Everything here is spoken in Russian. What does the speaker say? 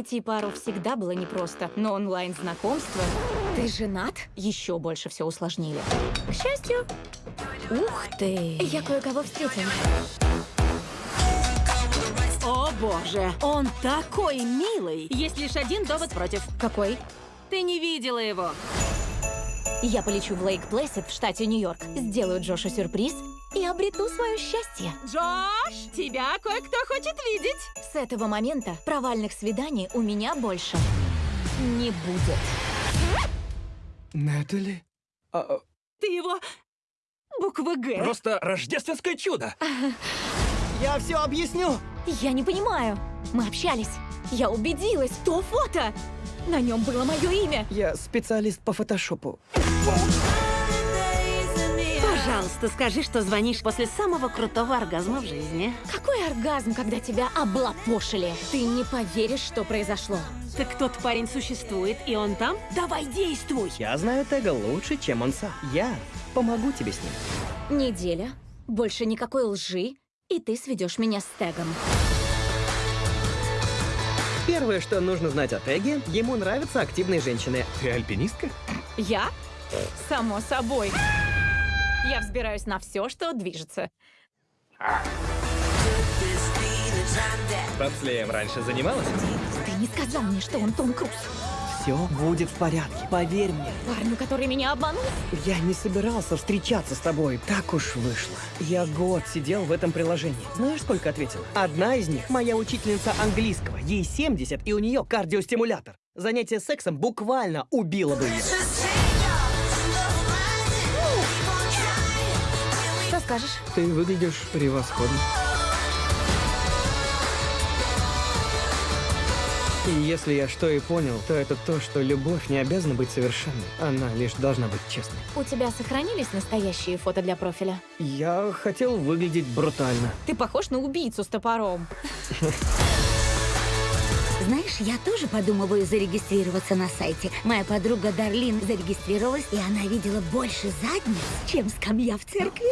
Найти пару всегда было непросто, но онлайн-знакомство... Ты женат? Еще больше все усложнили. К счастью... Ух ты! Я кое-кого встретила. О боже, он такой милый. Есть лишь один довод против. Какой? Ты не видела его. Я полечу в Лейк Плэссид в штате Нью-Йорк, сделаю Джошу сюрприз и обрету свое счастье. Джош, тебя кое-кто хочет видеть. С этого момента провальных свиданий у меня больше не будет. Нетали? А, Ты его... Буква Г. просто рождественское чудо! Я все объясню. Я не понимаю. Мы общались. Я убедилась, то фото. На нем было мое имя. Я специалист по фотошопу. Пожалуйста, скажи, что звонишь после самого крутого оргазма в жизни. Какой оргазм, когда тебя облапошили. Ты не поверишь, что произошло. Так тот парень существует, и он там? Давай действуй! Я знаю Тега лучше, чем он сам. Я помогу тебе с ним. Неделя, больше никакой лжи, и ты сведешь меня с Тегом. Первое, что нужно знать о Теге, ему нравятся активные женщины. Ты альпинистка? Я? Само собой. Я взбираюсь на все, что движется. Бобслеем раньше занималась? Ты не сказал мне, что он Том Круз. Все будет в порядке, поверь мне. Парню, который меня обманул? Я не собирался встречаться с тобой, так уж вышло. Я год сидел в этом приложении. Знаешь, сколько ответила? Одна из них — моя учительница английского. Ей 70, и у нее кардиостимулятор. Занятие сексом буквально убило бы ее. Скажешь? Ты выглядишь превосходно. И если я что и понял, то это то, что любовь не обязана быть совершенной. Она лишь должна быть честной. У тебя сохранились настоящие фото для профиля? Я хотел выглядеть брутально. Ты похож на убийцу с топором. Знаешь, я тоже подумываю зарегистрироваться на сайте. Моя подруга Дарлин зарегистрировалась, и она видела больше задниц, чем скамья в церкви.